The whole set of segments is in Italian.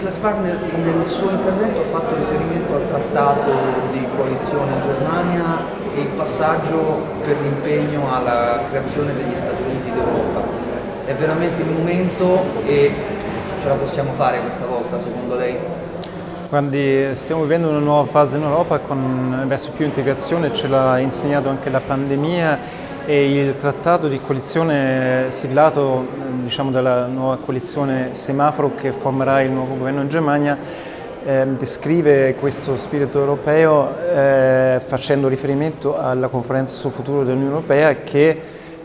Niklas Wagner nel suo intervento ha fatto riferimento al trattato di coalizione in Germania e il passaggio per l'impegno alla creazione degli Stati Uniti d'Europa. È veramente il momento e ce la possiamo fare questa volta secondo lei? Guardi, stiamo vivendo una nuova fase in Europa con, verso più integrazione, ce l'ha insegnato anche la pandemia e il trattato di coalizione siglato diciamo, dalla nuova coalizione semaforo che formerà il nuovo governo in Germania eh, descrive questo spirito europeo eh, facendo riferimento alla conferenza sul futuro dell'Unione Europea che,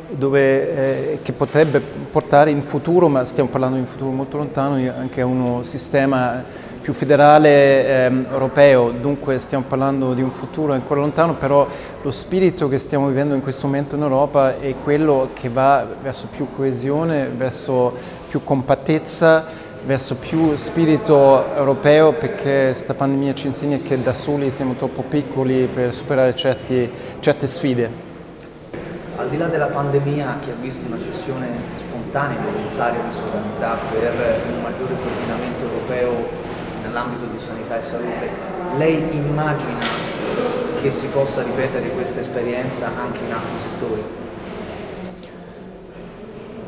dove, eh, che, potrebbe portare in futuro, ma stiamo parlando di un futuro molto lontano, anche a uno sistema più federale ehm, europeo, dunque stiamo parlando di un futuro ancora lontano, però lo spirito che stiamo vivendo in questo momento in Europa è quello che va verso più coesione, verso più compattezza, verso più spirito europeo perché questa pandemia ci insegna che da soli siamo troppo piccoli per superare certi, certe sfide. Al di là della pandemia che ha visto una cessione spontanea e volontaria di sovranità per un maggiore coordinamento europeo nell'ambito di sanità e salute, lei immagina che si possa ripetere questa esperienza anche in altri settori?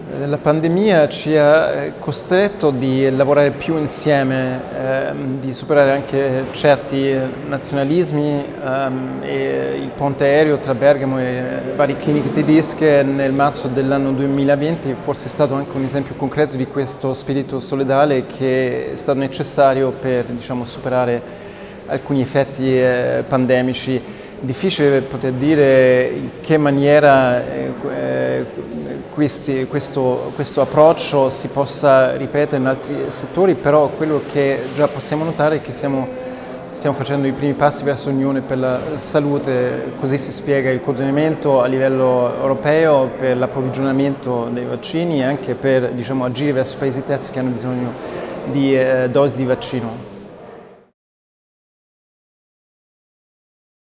La pandemia ci ha costretto di lavorare più insieme, ehm, di superare anche certi nazionalismi ehm, e il ponte aereo tra Bergamo e varie cliniche tedesche nel marzo dell'anno 2020 forse è stato anche un esempio concreto di questo spirito solidale che è stato necessario per diciamo, superare alcuni effetti eh, pandemici. Difficile poter dire in che maniera eh, questi, questo, questo, approccio si possa ripetere in altri settori, però quello che già possiamo notare è che siamo, stiamo facendo i primi passi verso l'Unione per la salute, così si spiega il coordinamento a livello europeo per l'approvvigionamento dei vaccini e anche per diciamo, agire verso paesi terzi che hanno bisogno di eh, dosi di vaccino.